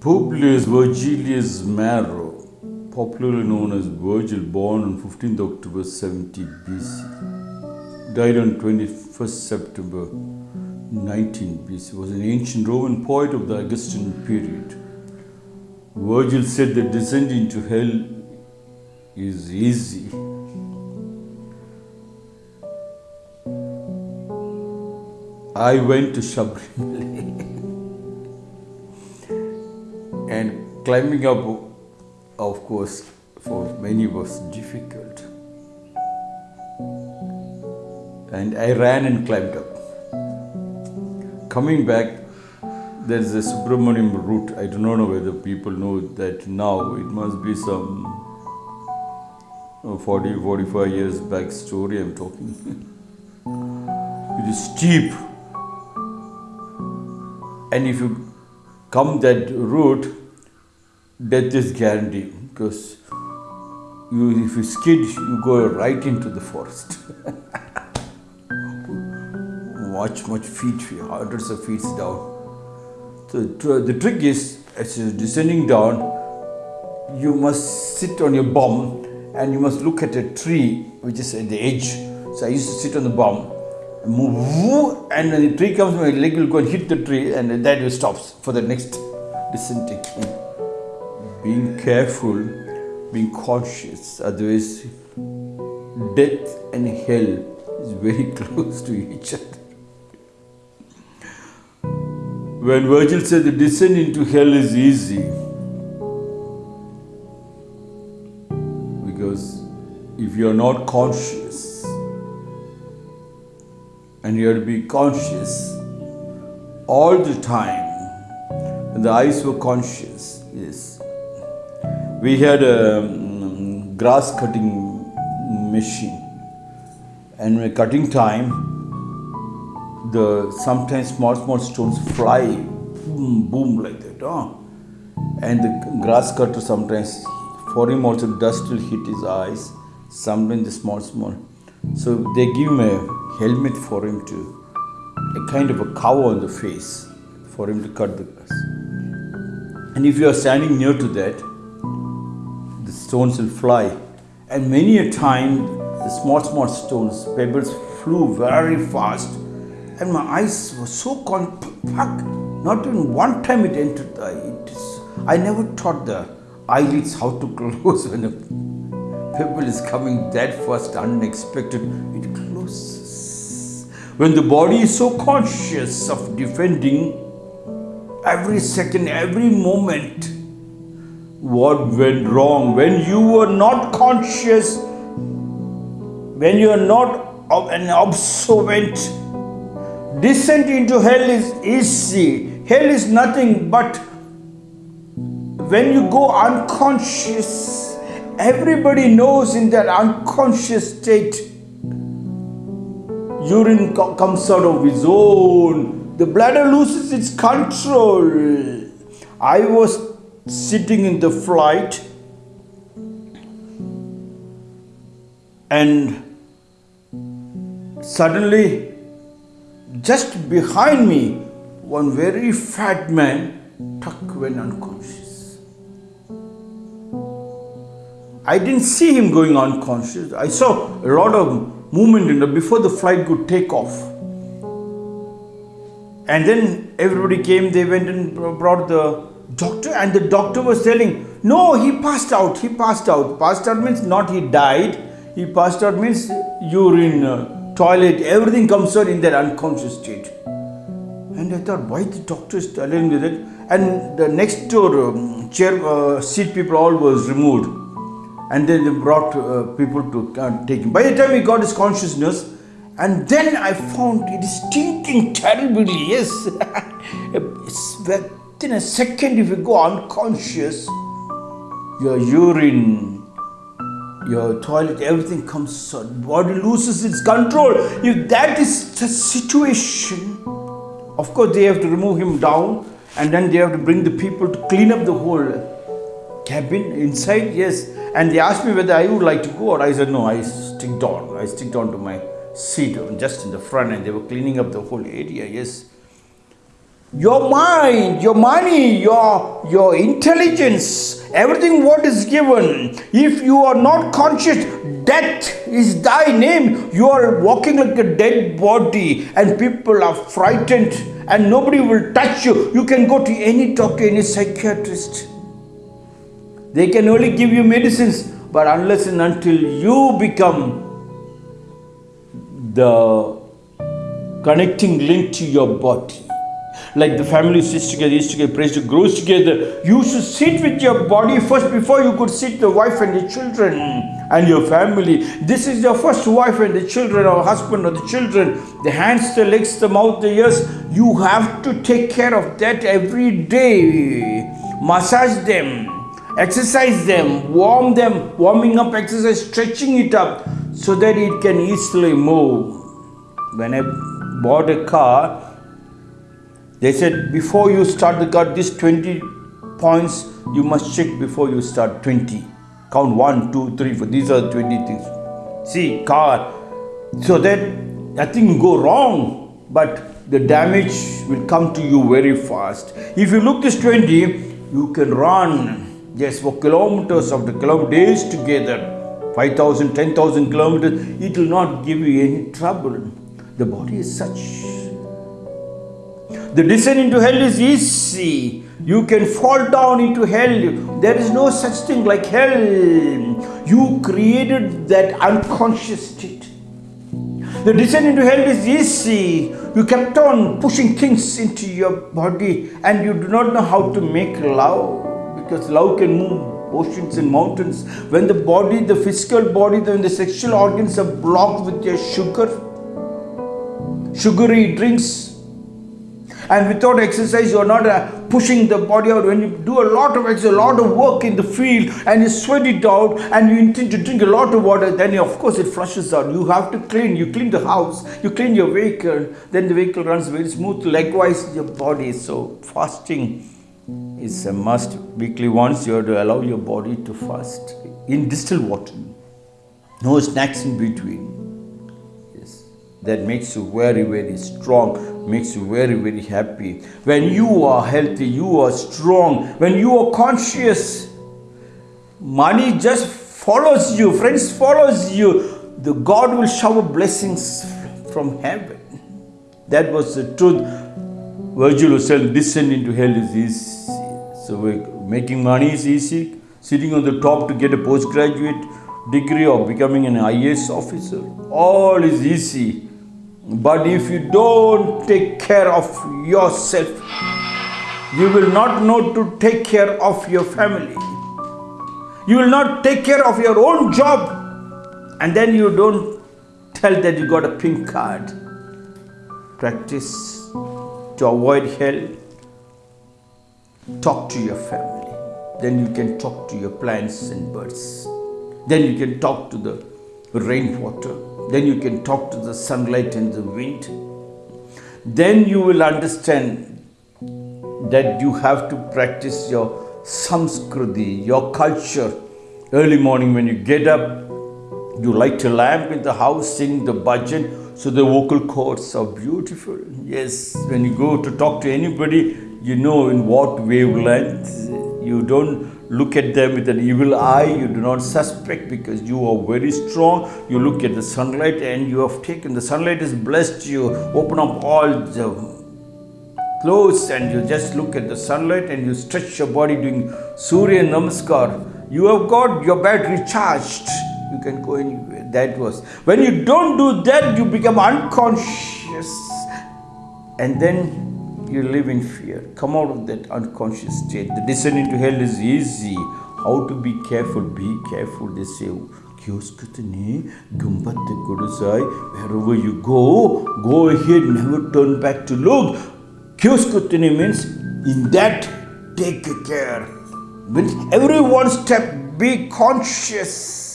Publius Vergilius Maro, popularly known as Virgil, born on 15th October 70 BC, died on 21st September 19 BC, was an ancient Roman poet of the Augustan period. Virgil said that descent into hell is easy. I went to Sabarimala climbing up, of course, for many was difficult. And I ran and climbed up. Coming back, there is a Subramaniam route. I do not know whether people know that now. It must be some uh, 40, 45 years back story I'm talking. it is steep. And if you come that route, death is guaranteed because you, if you skid, you go right into the forest. much, much feet, hundreds of feet down. So the trick is, as you're descending down, you must sit on your bum and you must look at a tree which is at the edge. So I used to sit on the bum, move, and when the tree comes, my leg will go and hit the tree, and that will stops for the next descent again. Being careful, being cautious, otherwise, death and hell is very close to each other. When Virgil said the descent into hell is easy, because if you are not conscious, and you have to be conscious all the time, and the eyes were conscious, yes. We had a um, grass cutting machine, and when cutting time, the sometimes small small stones fly boom boom like that and the grass cutter sometimes for him also dust will hit his eyes sometimes the small small. So they give him a helmet for him to a kind of a cover on the face for him to cut the grass. And if you are standing near to that the stones will fly and many a time the small small stones pebbles flew very fast and my eyes were so fuck. Not even one time it entered the. I never taught the eyelids how to close when a pebble is coming that fast, unexpected. It closes. When the body is so conscious of defending every second, every moment, what went wrong? When you were not conscious, when you are not an observant descent into hell is easy. Hell is nothing but when you go unconscious, everybody knows in that unconscious state, urine comes out of its own, the bladder loses its control. I was sitting in the flight and suddenly just behind me, one very fat man tuck went unconscious. I didn't see him going unconscious. I saw a lot of movement in the before the flight could take off. And then everybody came, they went and brought the doctor, and the doctor was telling, No, he passed out, he passed out. Passed out means not he died, he passed out means urine. Uh, toilet, everything comes out in that unconscious state. And I thought, why the doctor is telling me that? And the next door um, chair uh, seat people all was removed, and then they brought uh, people to uh, take him. By the time he got his consciousness, and then I found it is stinking terribly. Yes, it's within a second if you go unconscious, your urine your toilet, everything comes out, body loses its control. If that is the situation, of course they have to remove him down and then they have to bring the people to clean up the whole cabin inside, yes. And they asked me whether I would like to go or I said no, I stick on. I stick on to my seat just in the front and they were cleaning up the whole area, yes. Your mind, your money, your, your intelligence, everything what is given, if you are not conscious, death is thy name. You are walking like a dead body, and people are frightened, and nobody will touch you. You can go to any doctor, any psychiatrist. They can only give you medicines, but unless and until you become the connecting link to your body, like the family sits together, eats together, prays together, grows together. You should sit with your body first before you could sit the wife and the children and your family. This is your first wife and the children, or husband or the children. The hands, the legs, the mouth, the ears. You have to take care of that every day. Massage them, exercise them, warm them, warming up exercise, stretching it up so that it can easily move. When I bought a car, they said before you start the car, these 20 points you must check before you start 20. Count 1, 2, 3, 4. These are 20 things. See, car. So that nothing go wrong, but the damage will come to you very fast. If you look this 20, you can run just for kilometers of the kilometers days together. 5,000, 10,000 kilometers, it will not give you any trouble. The body is such the descent into hell is easy. You can fall down into hell. There is no such thing like hell. You created that unconscious state. The descent into hell is easy. You kept on pushing things into your body and you do not know how to make love because love can move oceans and mountains. When the body, the physical body, when the sexual organs are blocked with your sugar, sugary drinks, and without exercise you are not uh, pushing the body out. When you do a lot of exercise a lot of work in the field and you sweat it out and you intend to drink a lot of water then of course it flushes out. You have to clean. You clean the house. You clean your vehicle. Then the vehicle runs very smooth. Likewise your body. So fasting is a must. Weekly once you have to allow your body to fast in distilled water. No snacks in between. Yes. That makes you very very strong makes you very, very happy. When you are healthy, you are strong, when you are conscious, money just follows you, friends follows you. The God will shower blessings from heaven. That was the truth. Virgil was descend into hell is easy. So making money is easy. Sitting on the top to get a postgraduate degree or becoming an IAS officer, all is easy. But if you don't take care of yourself, you will not know to take care of your family. You will not take care of your own job. And then you don't tell that you got a pink card. Practice to avoid hell. Talk to your family. Then you can talk to your plants and birds. Then you can talk to the rainwater then you can talk to the sunlight and the wind. Then you will understand that you have to practice your samskriti, your culture. Early morning when you get up, you light a lamp in the house, sing the bhajan, so the vocal cords are beautiful. Yes, when you go to talk to anybody, you know in what wavelength. You don't look at them with an evil eye. You do not suspect because you are very strong. You look at the sunlight and you have taken the sunlight has blessed you. Open up all the clothes and you just look at the sunlight and you stretch your body doing Surya Namaskar. You have got your battery charged. You can go anywhere. That was when you don't do that, you become unconscious and then you live in fear. Come out of that unconscious state. The descent into hell is easy. How to be careful? Be careful. They say, Wherever you go, go ahead, never turn back to look. Kyoskutini means in that take care. When every one step, be conscious